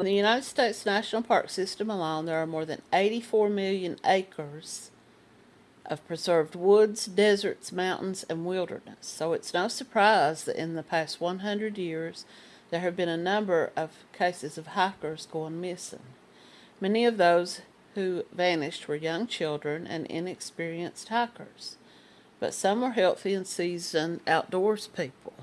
In the United States National Park System alone, there are more than 84 million acres of preserved woods, deserts, mountains, and wilderness. So it's no surprise that in the past 100 years, there have been a number of cases of hikers going missing. Many of those who vanished were young children and inexperienced hikers, but some were healthy and seasoned outdoors people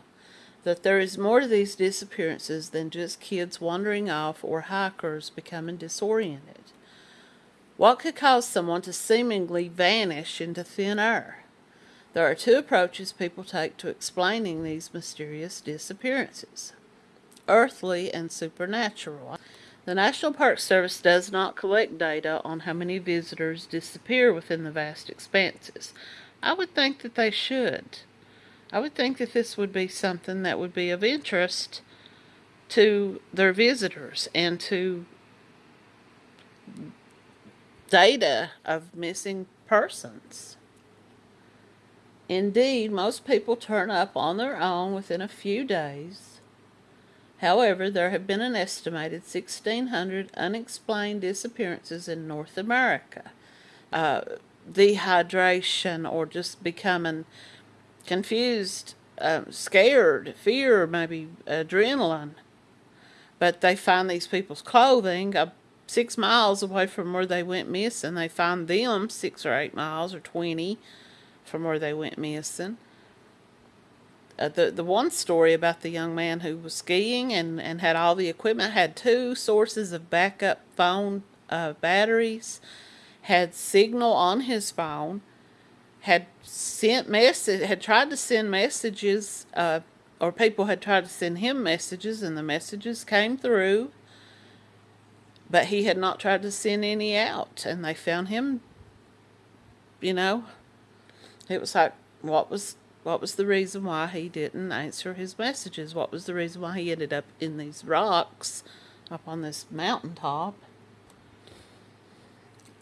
that there is more to these disappearances than just kids wandering off or hikers becoming disoriented. What could cause someone to seemingly vanish into thin air? There are two approaches people take to explaining these mysterious disappearances earthly and supernatural. The National Park Service does not collect data on how many visitors disappear within the vast expanses. I would think that they should. I would think that this would be something that would be of interest to their visitors and to data of missing persons. Indeed, most people turn up on their own within a few days. However, there have been an estimated 1,600 unexplained disappearances in North America. Uh, dehydration or just becoming confused, um, scared, fear, maybe adrenaline. But they find these people's clothing uh, six miles away from where they went missing. They find them six or eight miles or 20 from where they went missing. Uh, the the one story about the young man who was skiing and, and had all the equipment had two sources of backup phone uh, batteries, had signal on his phone, had sent message had tried to send messages uh, or people had tried to send him messages and the messages came through but he had not tried to send any out and they found him you know. It was like what was what was the reason why he didn't answer his messages? What was the reason why he ended up in these rocks up on this mountaintop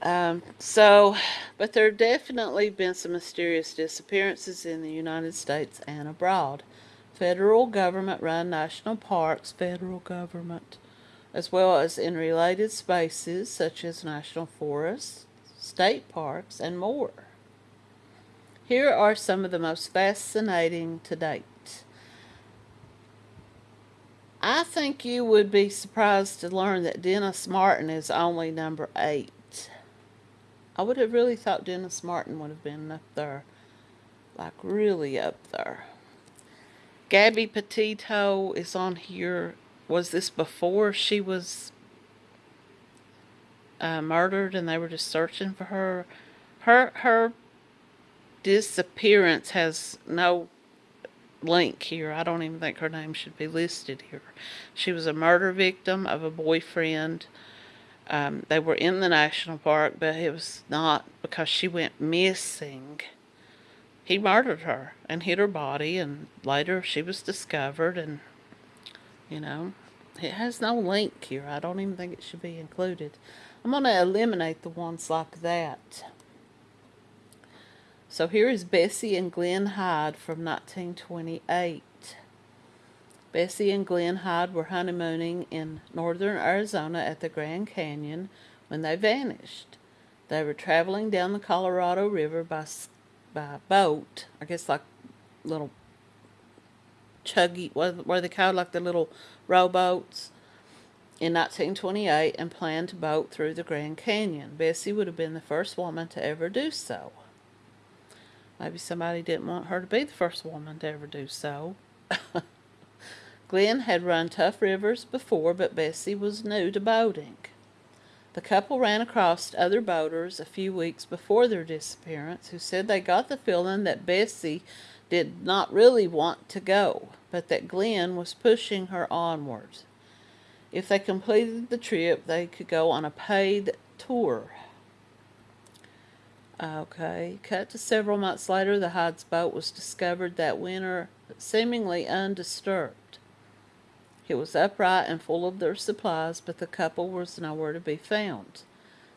um, so, but there have definitely been some mysterious disappearances in the United States and abroad. Federal government run national parks, federal government, as well as in related spaces such as national forests, state parks, and more. Here are some of the most fascinating to date. I think you would be surprised to learn that Dennis Martin is only number eight. I would have really thought Dennis Martin would have been up there. Like really up there. Gabby Petito is on here. Was this before she was uh, murdered and they were just searching for her? Her her disappearance has no link here. I don't even think her name should be listed here. She was a murder victim of a boyfriend um, they were in the national park, but it was not because she went missing. He murdered her and hid her body, and later she was discovered, and you know, it has no link here. I don't even think it should be included. I'm going to eliminate the ones like that. So here is Bessie and Glenn Hyde from 1928. Bessie and Glenn Hyde were honeymooning in northern Arizona at the Grand Canyon when they vanished. They were traveling down the Colorado River by, by boat, I guess like little chuggy, what were they called, like the little rowboats, in 1928 and planned to boat through the Grand Canyon. Bessie would have been the first woman to ever do so. Maybe somebody didn't want her to be the first woman to ever do so. Glenn had run tough rivers before, but Bessie was new to boating. The couple ran across other boaters a few weeks before their disappearance who said they got the feeling that Bessie did not really want to go, but that Glenn was pushing her onward. If they completed the trip, they could go on a paid tour. Okay, cut to several months later, the Hyde's boat was discovered that winter, seemingly undisturbed. It was upright and full of their supplies, but the couple was nowhere to be found.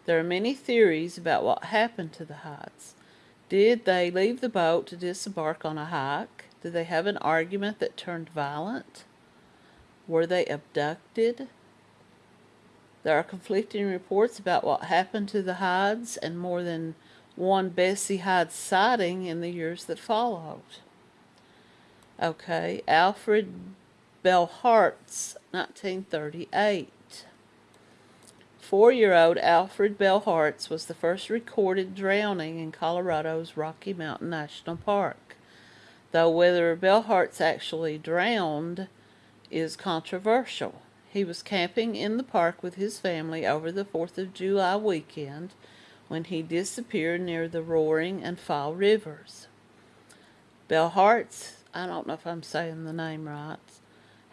There are many theories about what happened to the Hydes. Did they leave the boat to disembark on a hike? Did they have an argument that turned violent? Were they abducted? There are conflicting reports about what happened to the Hydes and more than one Bessie Hyde sighting in the years that followed. Okay, Alfred Beilhartz, 1938. Four-year-old Alfred Beilhartz was the first recorded drowning in Colorado's Rocky Mountain National Park, though whether Beilhartz actually drowned is controversial. He was camping in the park with his family over the 4th of July weekend when he disappeared near the Roaring and Fall Rivers. Beilhartz, I don't know if I'm saying the name right,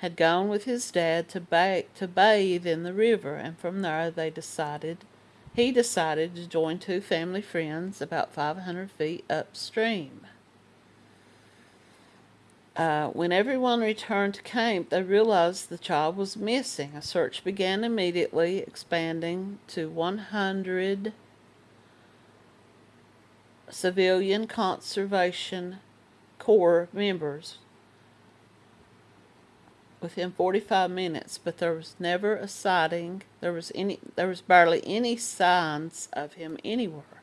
had gone with his dad to, ba- to bathe in the river, and from there they decided he decided to join two family friends about 500 feet upstream. Uh, when everyone returned to camp, they realized the child was missing. A search began immediately, expanding to 100 civilian conservation corps members within 45 minutes, but there was never a sighting. There was any there was barely any signs of him anywhere.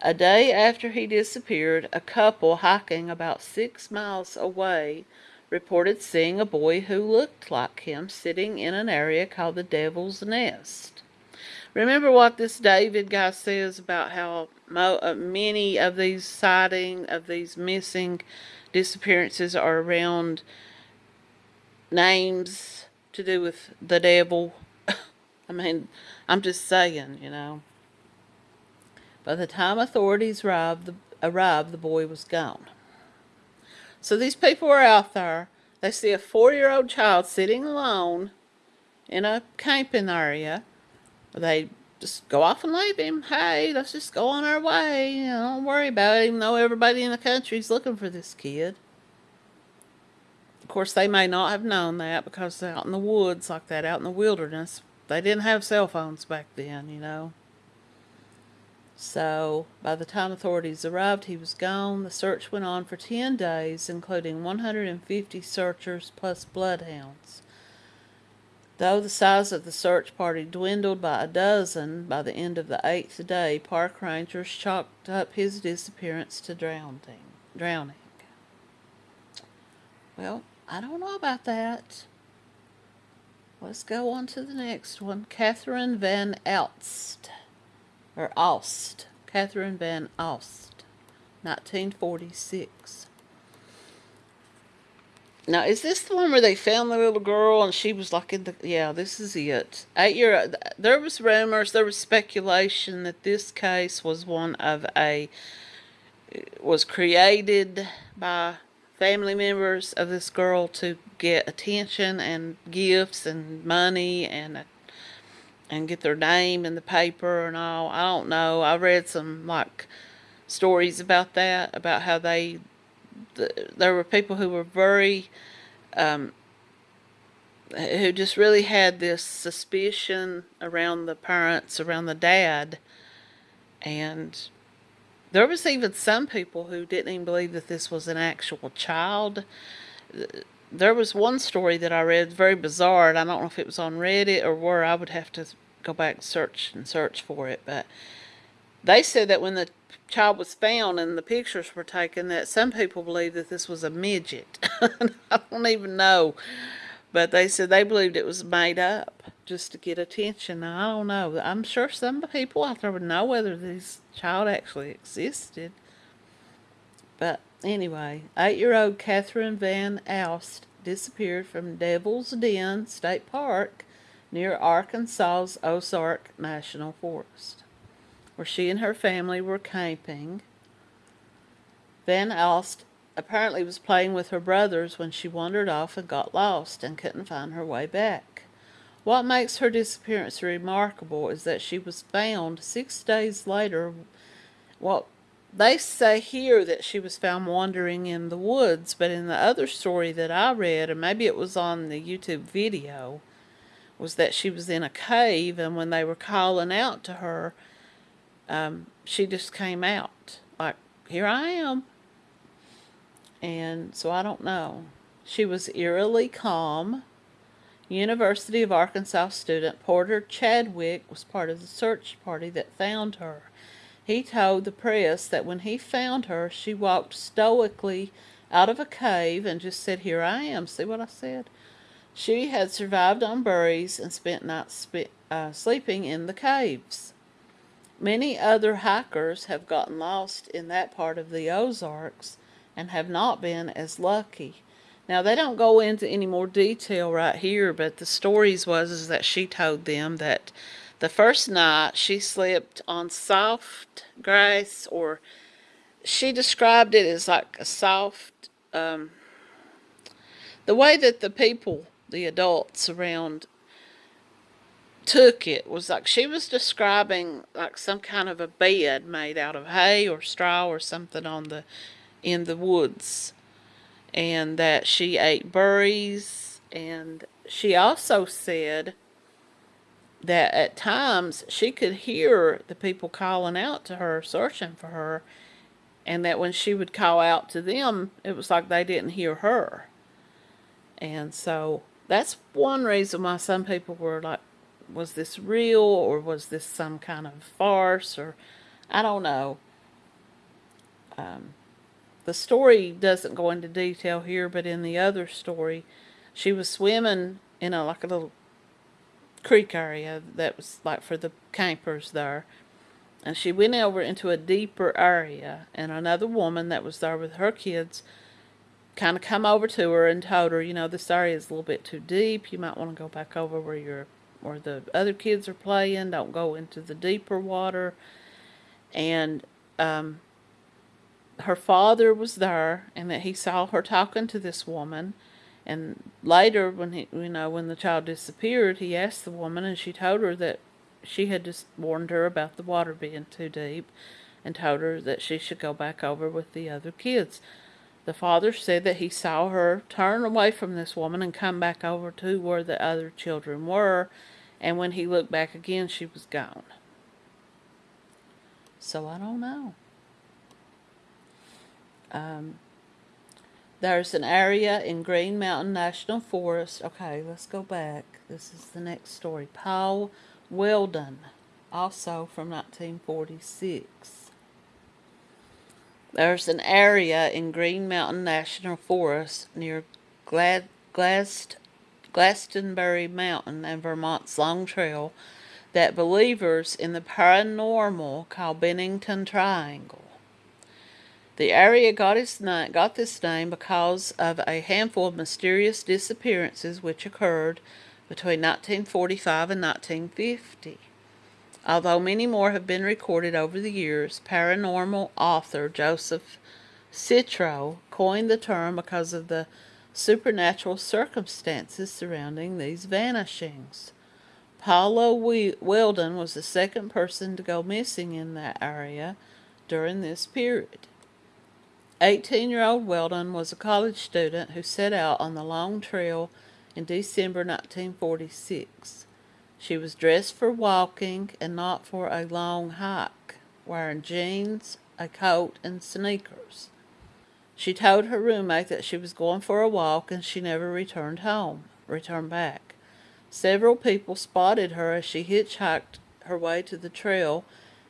A day after he disappeared, a couple hiking about 6 miles away reported seeing a boy who looked like him sitting in an area called the Devil's Nest. Remember what this David guy says about how mo- uh, many of these sightings of these missing disappearances are around names to do with the devil. I mean, I'm just saying, you know. By the time authorities arrived, the, arrived, the boy was gone. So these people are out there. They see a four-year-old child sitting alone in a camping area. They just go off and leave him. Hey, let's just go on our way. You know, don't worry about it, even though everybody in the country's looking for this kid. Course, they may not have known that because out in the woods like that, out in the wilderness, they didn't have cell phones back then, you know. So, by the time authorities arrived, he was gone. The search went on for 10 days, including 150 searchers plus bloodhounds. Though the size of the search party dwindled by a dozen by the end of the eighth day, park rangers chalked up his disappearance to drowning. drowning. Well, I don't know about that. Let's go on to the next one. Catherine Van Alst, or Alst. Catherine Van Alst, 1946. Now, is this the one where they found the little girl and she was like in the... Yeah, this is it. Eight year... There was rumors, there was speculation that this case was one of a... Was created by family members of this girl to get attention and gifts and money and and get their name in the paper and all. I don't know. I read some like stories about that about how they there were people who were very um, who just really had this suspicion around the parents, around the dad, and there was even some people who didn't even believe that this was an actual child. There was one story that I read, very bizarre, and I don't know if it was on Reddit or where. I would have to go back and search and search for it, but they said that when the child was found and the pictures were taken, that some people believed that this was a midget. I don't even know, but they said they believed it was made up just to get attention. I don't know. I'm sure some people out there would know whether this child actually existed. But anyway, eight-year-old Catherine Van Alst disappeared from Devil's Den State Park near Arkansas's Ozark National Forest, where she and her family were camping. Van Alst apparently was playing with her brothers when she wandered off and got lost and couldn't find her way back. What makes her disappearance remarkable is that she was found six days later. Well, they say here that she was found wandering in the woods, but in the other story that I read, and maybe it was on the YouTube video, was that she was in a cave, and when they were calling out to her, um, she just came out like, "Here I am." And so I don't know. She was eerily calm University of Arkansas student Porter Chadwick was part of the search party that found her. He told the press that when he found her, she walked stoically out of a cave and just said, Here I am. See what I said? She had survived on berries and spent nights uh, sleeping in the caves. Many other hikers have gotten lost in that part of the Ozarks and have not been as lucky. Now they don't go into any more detail right here, but the stories was is that she told them that the first night she slept on soft grass or she described it as like a soft um, the way that the people the adults around took it was like she was describing like some kind of a bed made out of hay or straw or something on the in the woods and that she ate berries and she also said that at times she could hear the people calling out to her searching for her and that when she would call out to them it was like they didn't hear her and so that's one reason why some people were like was this real or was this some kind of farce or I don't know. Um, the story doesn't go into detail here, but in the other story, she was swimming in a like a little creek area that was like for the campers there. And she went over into a deeper area, and another woman that was there with her kids kind of come over to her and told her, you know, this area is a little bit too deep. You might want to go back over where you're where the other kids are playing. Don't go into the deeper water. And um, her father was there, and that he saw her talking to this woman. And later, when he, you know, when the child disappeared, he asked the woman, and she told her that she had just warned her about the water being too deep, and told her that she should go back over with the other kids. The father said that he saw her turn away from this woman and come back over to where the other children were, and when he looked back again, she was gone. So I don't know. Um, there's an area in Green Mountain National Forest. Okay, let's go back. This is the next story. Paul Welden, also from 1946. There's an area in Green Mountain National Forest near Glad, Glast, Glastonbury Mountain and Vermont's Long Trail that believers in the paranormal call Bennington Triangle. The area got, its got this name because of a handful of mysterious disappearances which occurred between 1945 and 1950. Although many more have been recorded over the years, paranormal author Joseph Citro coined the term because of the supernatural circumstances surrounding these vanishings. Paula Welden was the second person to go missing in that area during this period. 18 year old Welden was a college student who set out on the long trail in December 1946. She was dressed for walking and not for a long hike, wearing jeans, a coat, and sneakers. She told her roommate that she was going for a walk and she never returned home, returned back. Several people spotted her as she hitchhiked her way to the trail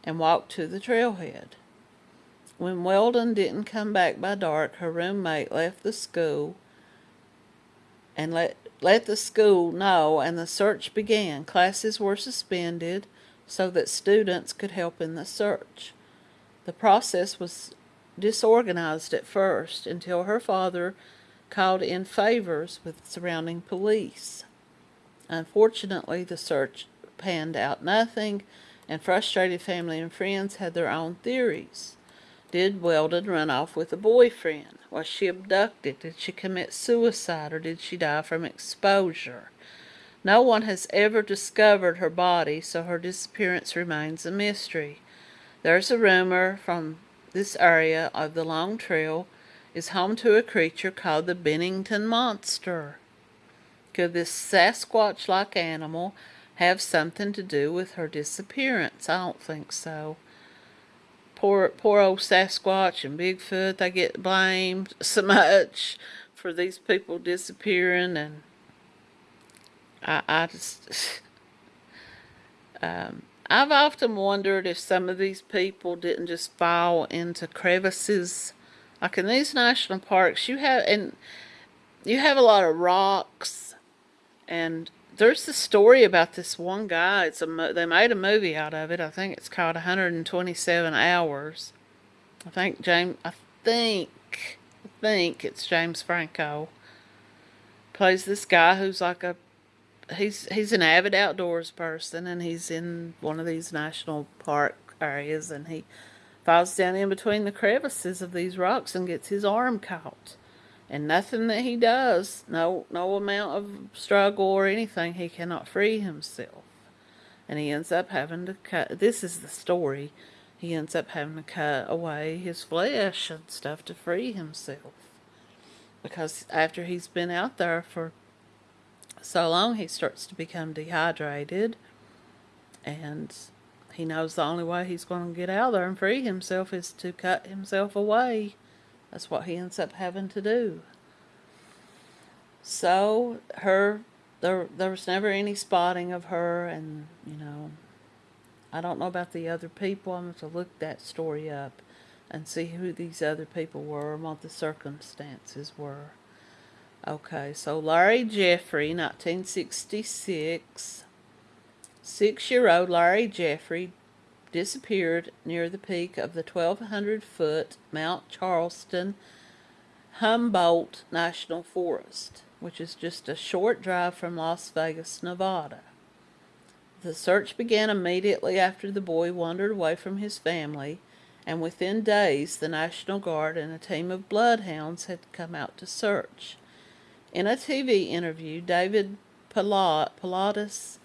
and walked to the trailhead. When Welden didn't come back by dark, her roommate left the school and let let the school know and the search began. Classes were suspended so that students could help in the search. The process was disorganized at first until her father called in favors with surrounding police. Unfortunately, the search panned out nothing, and frustrated family and friends had their own theories. Did Welden run off with a boyfriend? Was she abducted? Did she commit suicide or did she die from exposure? No one has ever discovered her body, so her disappearance remains a mystery. There's a rumor from this area of the Long Trail is home to a creature called the Bennington Monster. Could this Sasquatch like animal have something to do with her disappearance? I don't think so poor poor old Sasquatch and Bigfoot, they get blamed so much for these people disappearing and I, I just, um, I've often wondered if some of these people didn't just fall into crevices. Like in these national parks, you have, and you have a lot of rocks, and there's the story about this one guy. It's a, they made a movie out of it. I think it's called 127 Hours. I think James, I think, I think it's James Franco. Plays this guy who's like a he's he's an avid outdoors person and he's in one of these national park areas and he falls down in between the crevices of these rocks and gets his arm caught and nothing that he does no no amount of struggle or anything he cannot free himself. And he ends up having to cut this is the story he ends up having to cut away his flesh and stuff to free himself. Because after he's been out there for so long he starts to become dehydrated. And he knows the only way he's going to get out there and free himself is to cut himself away. That's what he ends up having to do. So her there there was never any spotting of her and you know I don't know about the other people. I'm going to look that story up and see who these other people were and what the circumstances were. Okay, so Larry Jeffrey, 1966. Six-year-old Larry Jeffrey disappeared near the peak of the 1,200-foot Mount Charleston Humboldt National Forest, which is just a short drive from Las Vegas, Nevada. The search began immediately after the boy wandered away from his family, and within days the National Guard and a team of bloodhounds had come out to search. In a TV interview, David Paulides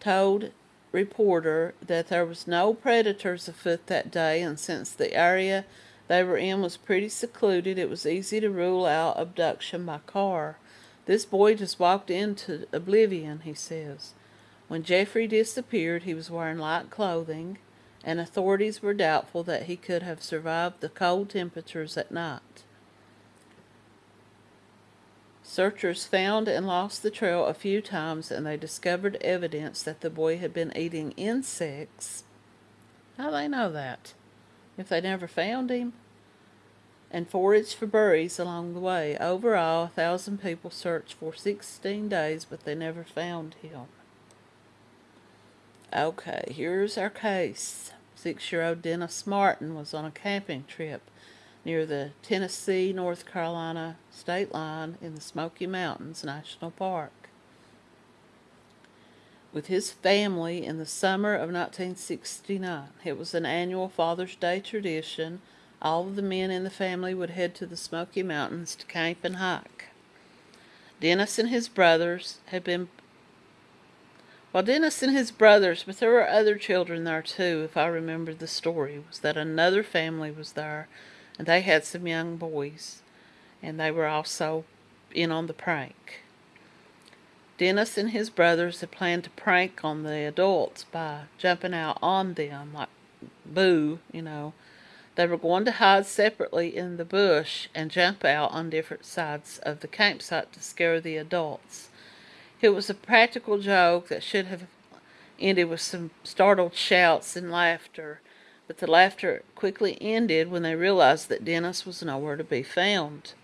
told reporter that there was no predators afoot that day and since the area they were in was pretty secluded, it was easy to rule out abduction by car. This boy just walked into oblivion, he says. When Jeffrey disappeared, he was wearing light clothing, and authorities were doubtful that he could have survived the cold temperatures at night. Searchers found and lost the trail a few times and they discovered evidence that the boy had been eating insects. How they know that? If they never found him? And foraged for berries along the way. Overall, a thousand people searched for 16 days, but they never found him. Okay, here's our case. Six-year-old Dennis Martin was on a camping trip near the Tennessee North Carolina state line in the Smoky Mountains National Park. With his family in the summer of 1969, it was an annual Father's Day tradition. All of the men in the family would head to the Smoky Mountains to camp and hike. Dennis and his brothers had been well, Dennis and his brothers, but there were other children there too, if I remember the story, was that another family was there and they had some young boys, and they were also in on the prank. Dennis and his brothers had planned to prank on the adults by jumping out on them, like boo, you know. They were going to hide separately in the bush and jump out on different sides of the campsite to scare the adults. It was a practical joke that should have ended with some startled shouts and laughter, but the laughter quickly ended when they realized that Dennis was nowhere to be found.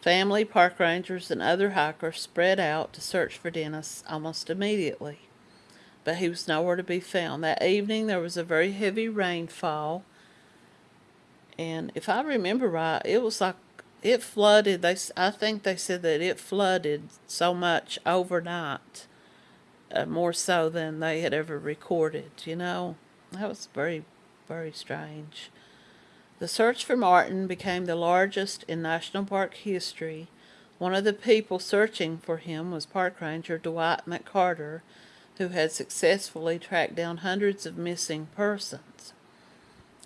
Family, park rangers, and other hikers spread out to search for Dennis almost immediately, but he was nowhere to be found. That evening there was a very heavy rainfall, and if I remember right, it was like it flooded. They, I think they said that it flooded so much overnight, uh, more so than they had ever recorded. You know, that was very very strange. The search for Martin became the largest in National Park history. One of the people searching for him was Park Ranger Dwight McCarter, who had successfully tracked down hundreds of missing persons.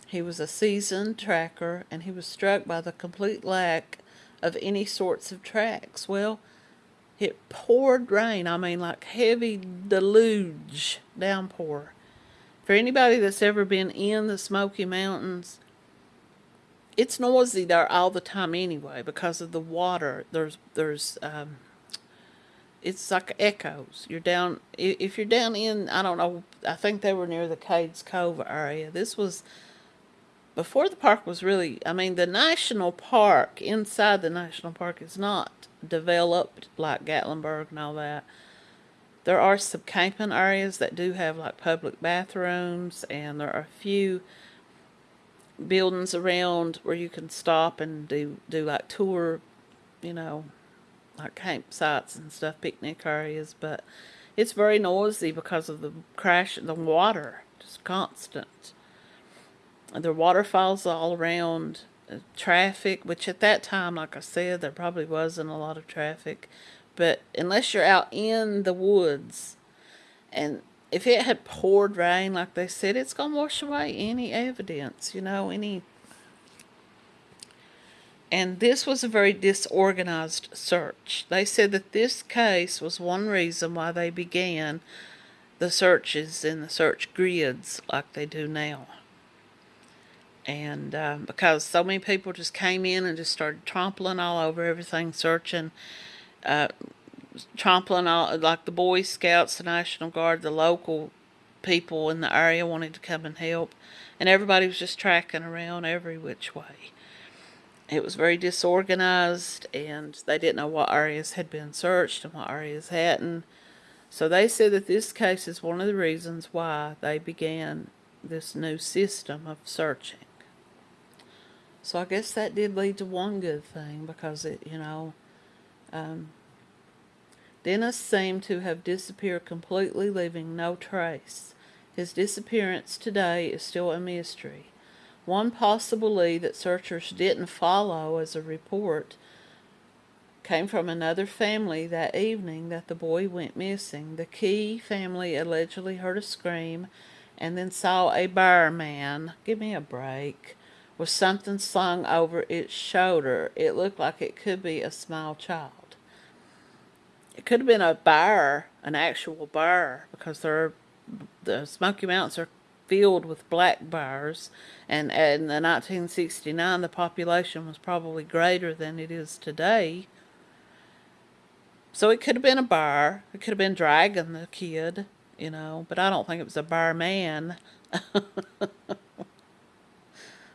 He was a seasoned tracker, and he was struck by the complete lack of any sorts of tracks. Well, it poured rain, I mean like heavy deluge downpour. For anybody that's ever been in the Smoky Mountains, it's noisy there all the time anyway because of the water. There's there's um, it's like echoes. You're down if you're down in I don't know. I think they were near the Cades Cove area. This was before the park was really. I mean, the national park inside the national park is not developed like Gatlinburg and all that. There are some camping areas that do have like public bathrooms, and there are a few buildings around where you can stop and do do like tour, you know, like campsites and stuff, picnic areas. But it's very noisy because of the crash, the water, just constant. There are waterfalls all around, uh, traffic, which at that time, like I said, there probably wasn't a lot of traffic. But unless you're out in the woods, and if it had poured rain, like they said, it's to wash away any evidence, you know, any. And this was a very disorganized search. They said that this case was one reason why they began the searches in the search grids like they do now. And um, because so many people just came in and just started trampling all over everything, searching, uh, trampling all like the Boy Scouts, the National Guard, the local people in the area wanted to come and help, and everybody was just tracking around every which way. It was very disorganized, and they didn't know what areas had been searched and what areas hadn't. So they said that this case is one of the reasons why they began this new system of searching. So I guess that did lead to one good thing because it, you know, um, Dennis seemed to have disappeared completely, leaving no trace. His disappearance today is still a mystery. One possible lead that searchers didn't follow as a report came from another family that evening that the boy went missing. The Key family allegedly heard a scream and then saw a bar man. Give me a break. With something slung over its shoulder. It looked like it could be a small child. It could have been a bear, an actual bear, because they're, the Smoky Mountains are filled with black bears, and in the 1969 the population was probably greater than it is today. So it could have been a bear. It could have been dragging the kid, you know, but I don't think it was a bear man.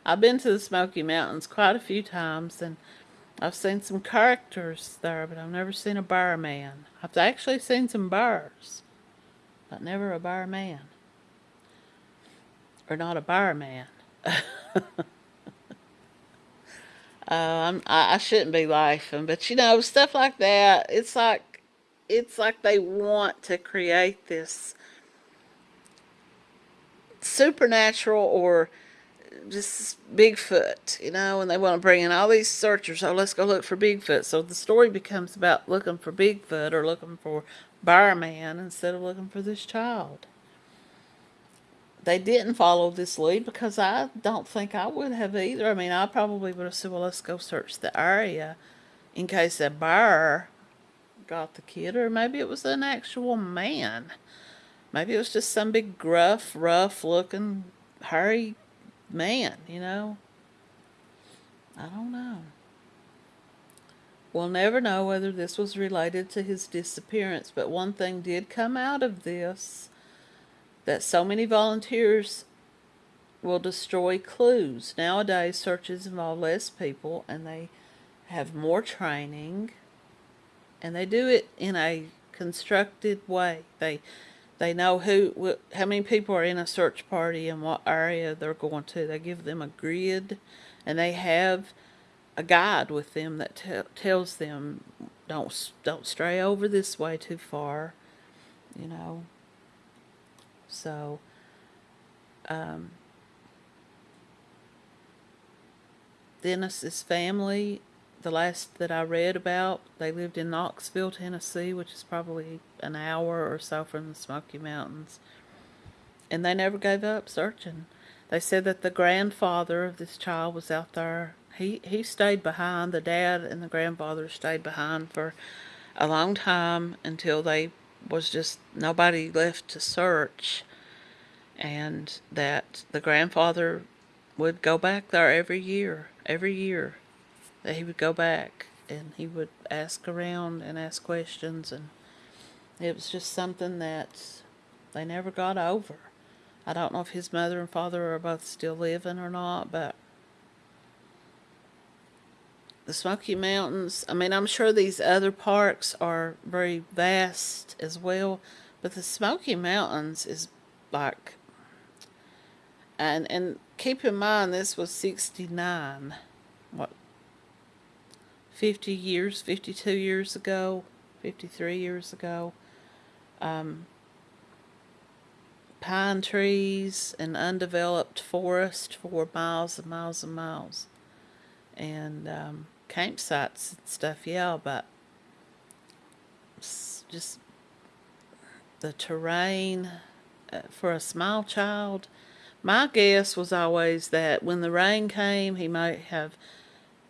I've been to the Smoky Mountains quite a few times, and I've seen some characters there, but I've never seen a bar man. I've actually seen some bars, but never a bar man. Or not a bar man. uh, I, I shouldn't be laughing, but you know, stuff like that, it's like, it's like they want to create this supernatural or just Bigfoot, you know, and they want to bring in all these searchers. Oh, let's go look for Bigfoot. So the story becomes about looking for Bigfoot or looking for Barman instead of looking for this child. They didn't follow this lead because I don't think I would have either. I mean, I probably would have said, well, let's go search the area in case a bar got the kid, or maybe it was an actual man. Maybe it was just some big gruff, rough looking, hairy man, you know? I don't know. We'll never know whether this was related to his disappearance, but one thing did come out of this that so many volunteers will destroy clues. Nowadays, searches involve less people and they have more training and they do it in a constructed way. They they know who, how many people are in a search party and what area they're going to. They give them a grid, and they have a guide with them that te- tells them don't don't stray over this way too far, you know. So, um, Dennis's family the last that I read about, they lived in Knoxville, Tennessee, which is probably an hour or so from the Smoky Mountains. And they never gave up searching. They said that the grandfather of this child was out there. He he stayed behind. The dad and the grandfather stayed behind for a long time until they was just nobody left to search. And that the grandfather would go back there every year, every year that he would go back and he would ask around and ask questions and it was just something that they never got over. I don't know if his mother and father are both still living or not, but the Smoky Mountains, I mean, I'm sure these other parks are very vast as well, but the Smoky Mountains is like, and, and keep in mind this was 69, what, 50 years, 52 years ago, 53 years ago. Um, pine trees and undeveloped forest for miles and miles and miles. And um, campsites and stuff, yeah, but just the terrain uh, for a small child. My guess was always that when the rain came, he might have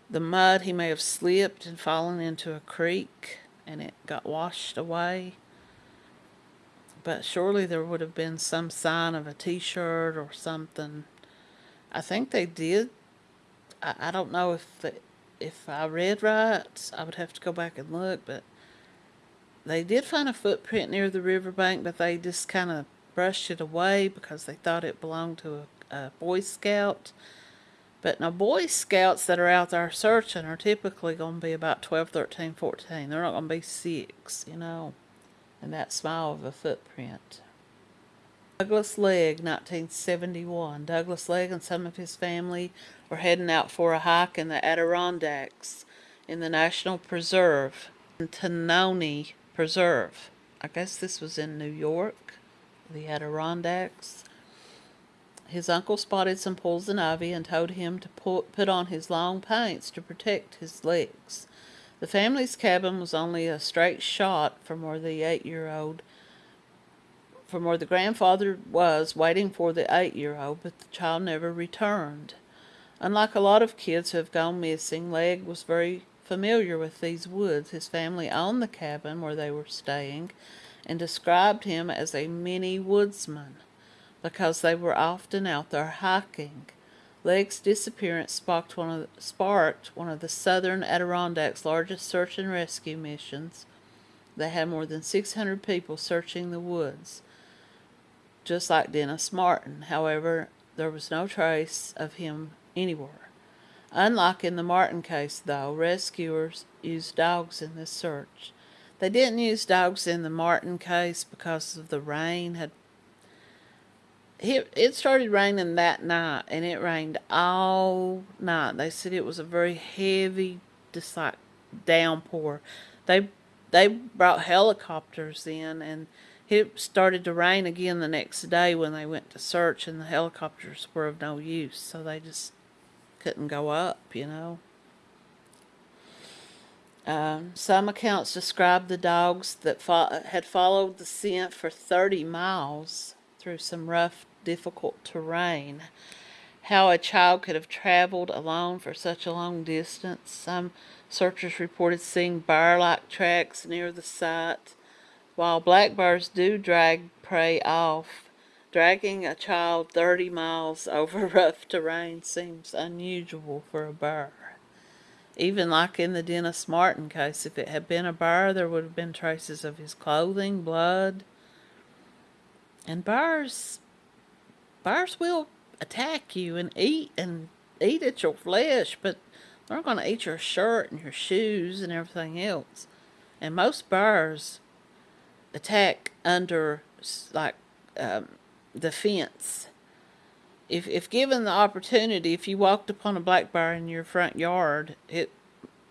the mud, he may have slipped and fallen into a creek and it got washed away. But surely there would have been some sign of a t-shirt or something. I think they did. I, I don't know if the, if I read right. I would have to go back and look, but they did find a footprint near the riverbank, but they just kind of brushed it away because they thought it belonged to a, a Boy Scout. But now Boy Scouts that are out there searching are typically going to be about 12, 13, 14. They're not going to be six, you know, and that small of a footprint. Douglas Legg, 1971. Douglas Legg and some of his family were heading out for a hike in the Adirondacks in the National Preserve, Tanoni Preserve. I guess this was in New York, the Adirondacks. His uncle spotted some poison ivy and told him to put on his long paints to protect his legs. The family's cabin was only a straight shot from where the eight-year-old from where the grandfather was waiting for the eight-year-old, but the child never returned. Unlike a lot of kids who have gone missing, Legg was very familiar with these woods. His family owned the cabin where they were staying and described him as a mini woodsman because they were often out there hiking. Legg's disappearance sparked one, of the, sparked one of the southern Adirondacks' largest search and rescue missions. They had more than 600 people searching the woods, just like Dennis Martin. However, there was no trace of him anywhere. Unlike in the Martin case, though, rescuers used dogs in this search. They didn't use dogs in the Martin case because of the rain had it started raining that night and it rained all night. They said it was a very heavy, just like downpour. They they brought helicopters in and it started to rain again the next day when they went to search and the helicopters were of no use. So they just couldn't go up, you know. Um, some accounts describe the dogs that fo had followed the scent for 30 miles through some rough difficult terrain. How a child could have traveled alone for such a long distance. Some searchers reported seeing bear-like tracks near the site. While black bears do drag prey off, dragging a child 30 miles over rough terrain seems unusual for a bear. Even like in the Dennis Martin case, if it had been a bear, there would have been traces of his clothing, blood. And bears Bears will attack you and eat and eat at your flesh, but they're going to eat your shirt and your shoes and everything else. And most bears attack under like um, the fence. If if given the opportunity, if you walked upon a black bear in your front yard, it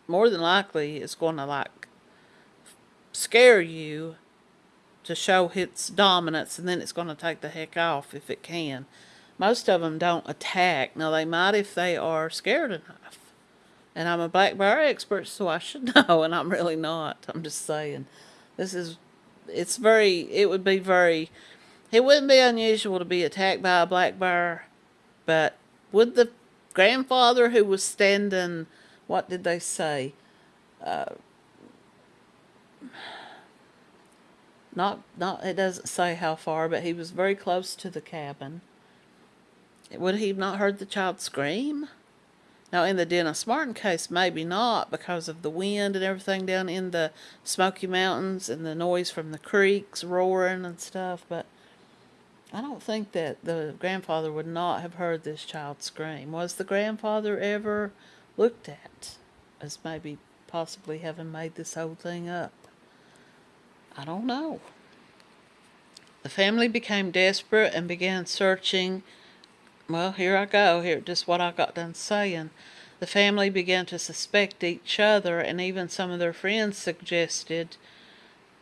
more than likely is going to like scare you to show its dominance and then it's going to take the heck off if it can. Most of them don't attack. Now they might if they are scared enough. And I'm a black bear expert so I should know and I'm really not. I'm just saying. This is, it's very, it would be very, it wouldn't be unusual to be attacked by a black bear. But would the grandfather who was standing, what did they say? Uh, not, not, it doesn't say how far, but he was very close to the cabin. Would he have not heard the child scream? Now, in the Dennis Martin case, maybe not because of the wind and everything down in the Smoky Mountains and the noise from the creeks roaring and stuff, but I don't think that the grandfather would not have heard this child scream. Was the grandfather ever looked at as maybe possibly having made this whole thing up? I don't know. The family became desperate and began searching. Well, here I go, here, just what I got done saying. The family began to suspect each other, and even some of their friends suggested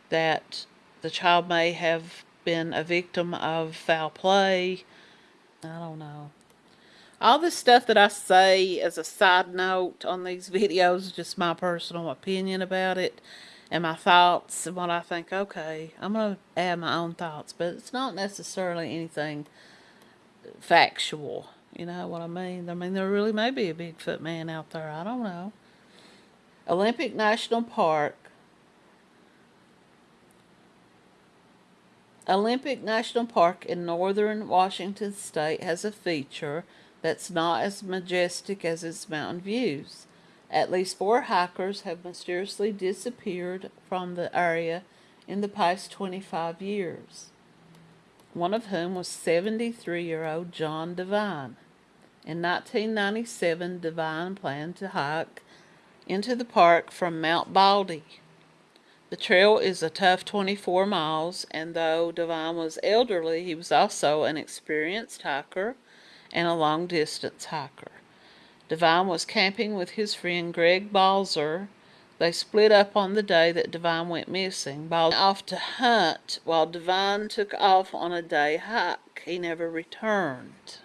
that the child may have been a victim of foul play. I don't know. All this stuff that I say as a side note on these videos is just my personal opinion about it and my thoughts and what I think, okay, I'm going to add my own thoughts, but it's not necessarily anything factual. You know what I mean? I mean, there really may be a Bigfoot man out there. I don't know. Olympic National Park Olympic National Park in northern Washington state has a feature that's not as majestic as its mountain views. At least four hikers have mysteriously disappeared from the area in the past 25 years, one of whom was 73 year old John Devine. In 1997, Devine planned to hike into the park from Mount Baldy. The trail is a tough 24 miles, and though Devine was elderly, he was also an experienced hiker and a long distance hiker. Devine was camping with his friend Greg Balzer. They split up on the day that Devine went missing. Balzer off to hunt while Devine took off on a day hike. He never returned.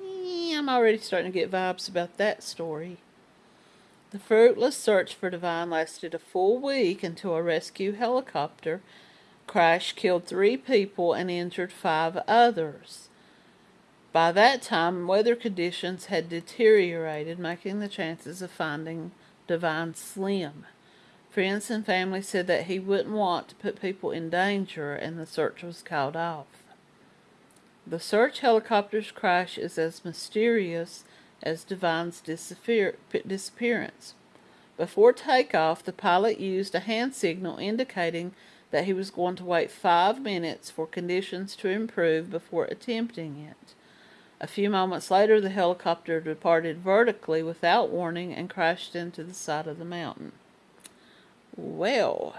I'm already starting to get vibes about that story. The fruitless search for Devine lasted a full week until a rescue helicopter crash killed three people and injured five others. By that time, weather conditions had deteriorated, making the chances of finding Devine slim. Friends and family said that he wouldn't want to put people in danger, and the search was called off. The search helicopter's crash is as mysterious as Devine's disappearance. Before takeoff, the pilot used a hand signal indicating that he was going to wait five minutes for conditions to improve before attempting it. A few moments later, the helicopter departed vertically without warning and crashed into the side of the mountain. Well,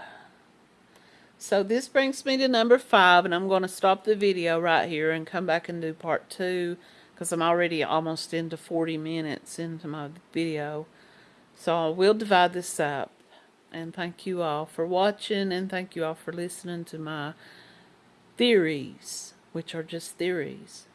so this brings me to number five, and I'm going to stop the video right here and come back and do part two because I'm already almost into 40 minutes into my video. So I will divide this up. And thank you all for watching and thank you all for listening to my theories, which are just theories.